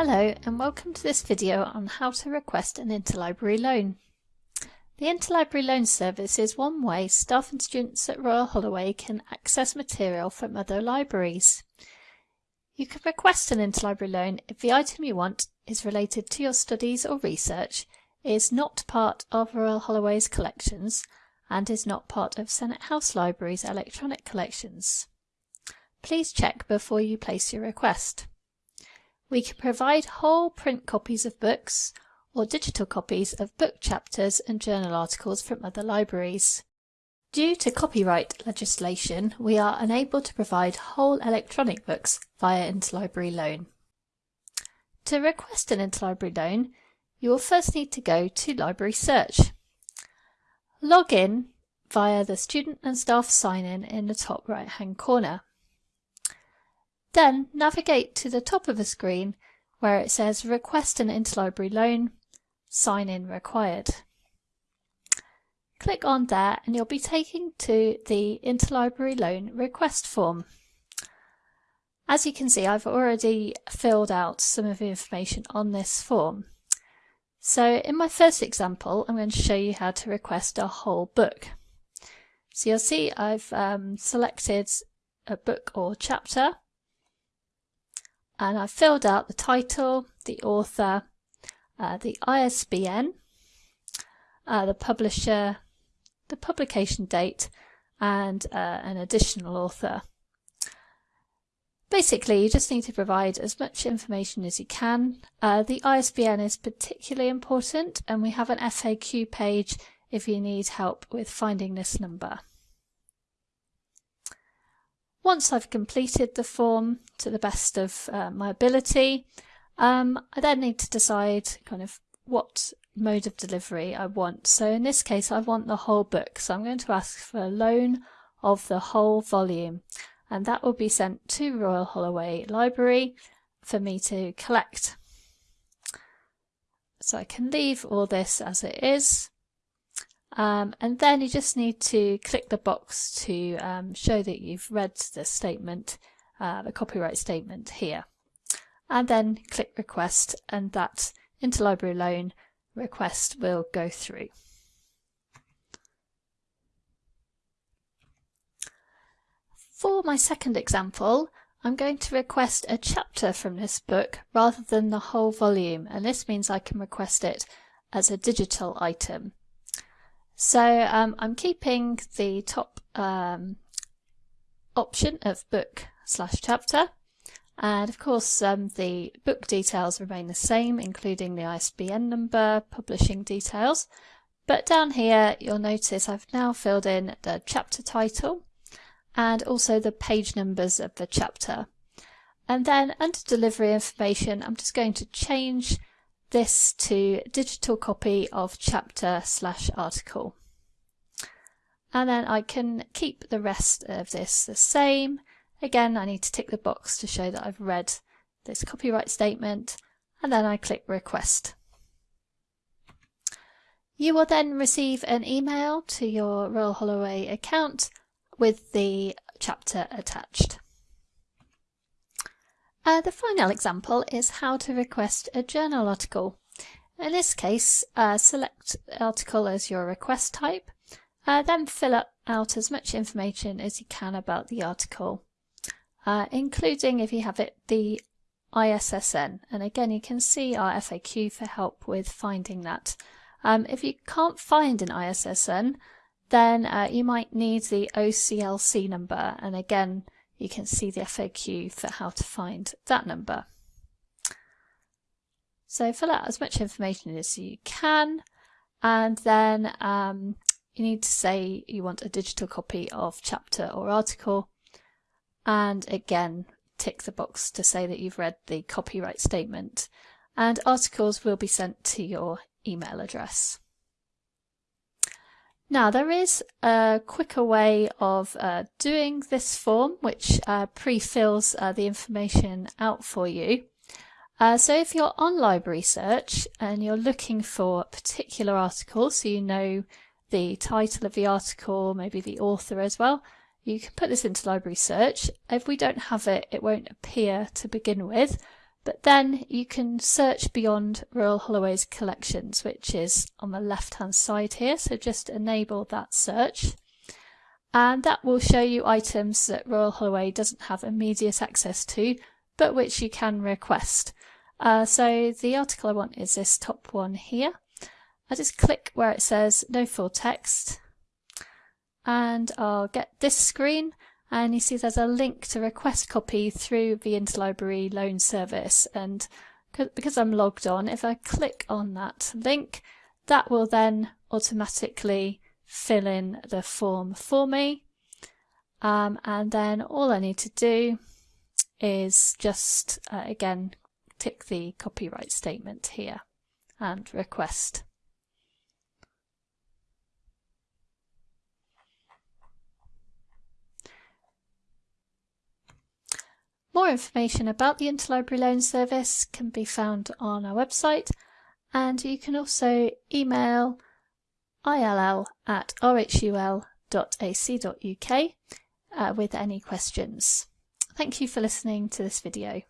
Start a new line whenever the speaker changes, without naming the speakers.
Hello and welcome to this video on how to request an interlibrary loan. The interlibrary loan service is one way staff and students at Royal Holloway can access material from other libraries. You can request an interlibrary loan if the item you want is related to your studies or research, is not part of Royal Holloway's collections, and is not part of Senate House Library's electronic collections. Please check before you place your request. We can provide whole print copies of books or digital copies of book chapters and journal articles from other libraries. Due to copyright legislation, we are unable to provide whole electronic books via interlibrary loan. To request an interlibrary loan, you will first need to go to Library Search. Log in via the Student and Staff sign-in in the top right hand corner. Then navigate to the top of the screen where it says Request an Interlibrary Loan, Sign in required. Click on there and you'll be taken to the Interlibrary Loan request form. As you can see, I've already filled out some of the information on this form. So in my first example, I'm going to show you how to request a whole book. So you'll see I've um, selected a book or chapter and I've filled out the title, the author, uh, the ISBN, uh, the publisher, the publication date, and uh, an additional author. Basically, you just need to provide as much information as you can. Uh, the ISBN is particularly important, and we have an FAQ page if you need help with finding this number. Once I've completed the form to the best of uh, my ability, um, I then need to decide kind of what mode of delivery I want. So in this case, I want the whole book. So I'm going to ask for a loan of the whole volume and that will be sent to Royal Holloway Library for me to collect. So I can leave all this as it is um, and then you just need to click the box to um, show that you've read the statement, uh, the copyright statement here. And then click request and that interlibrary loan request will go through. For my second example, I'm going to request a chapter from this book rather than the whole volume and this means I can request it as a digital item. So um, I'm keeping the top um, option of book slash chapter. And of course um, the book details remain the same including the ISBN number, publishing details. But down here you'll notice I've now filled in the chapter title and also the page numbers of the chapter. And then under delivery information I'm just going to change this to digital copy of chapter slash article. And then I can keep the rest of this the same. Again, I need to tick the box to show that I've read this copyright statement and then I click request. You will then receive an email to your Royal Holloway account with the chapter attached. Uh, the final example is how to request a journal article. In this case, uh, select article as your request type, uh, then fill up out as much information as you can about the article, uh, including if you have it the ISSN. And again, you can see our FAQ for help with finding that. Um, if you can't find an ISSN, then uh, you might need the OCLC number. And again, you can see the FAQ for how to find that number. So fill out as much information as you can and then um, you need to say you want a digital copy of chapter or article and again tick the box to say that you've read the copyright statement and articles will be sent to your email address. Now there is a quicker way of uh, doing this form which uh, pre-fills uh, the information out for you. Uh, so if you're on library search and you're looking for a particular article so you know the title of the article, maybe the author as well, you can put this into library search. If we don't have it, it won't appear to begin with, But then you can search beyond Royal Holloway's collections, which is on the left hand side here. So just enable that search. And that will show you items that Royal Holloway doesn't have immediate access to, but which you can request. Uh, so the article I want is this top one here. I just click where it says no full text and I'll get this screen and you see there's a link to request copy through the interlibrary loan service. And because I'm logged on if I click on that link that will then automatically fill in the form for me. Um, and then all I need to do is just uh, again tick the copyright statement here and request More information about the Interlibrary Loan Service can be found on our website and you can also email ill at rhul.ac.uk uh, with any questions. Thank you for listening to this video.